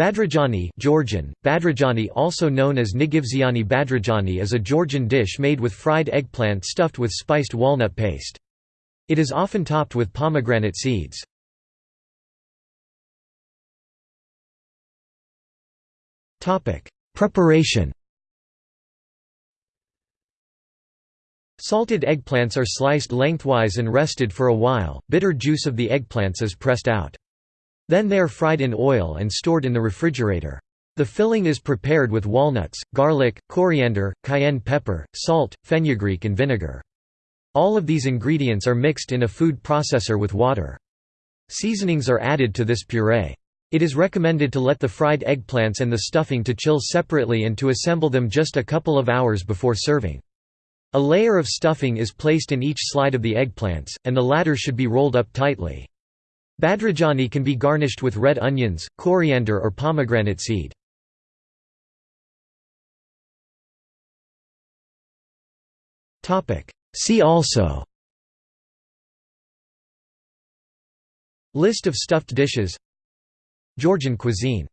Badrijani Georgian, Badrijani also known as Nigvziani Badrijani is a Georgian dish made with fried eggplant stuffed with spiced walnut paste. It is often topped with pomegranate seeds. Preparation Salted eggplants are sliced lengthwise and rested for a while, bitter juice of the eggplants is pressed out. Then they are fried in oil and stored in the refrigerator. The filling is prepared with walnuts, garlic, coriander, cayenne pepper, salt, fenugreek and vinegar. All of these ingredients are mixed in a food processor with water. Seasonings are added to this puree. It is recommended to let the fried eggplants and the stuffing to chill separately and to assemble them just a couple of hours before serving. A layer of stuffing is placed in each slide of the eggplants, and the latter should be rolled up tightly. Badrijani can be garnished with red onions, coriander or pomegranate seed. See also. List of stuffed dishes. Georgian cuisine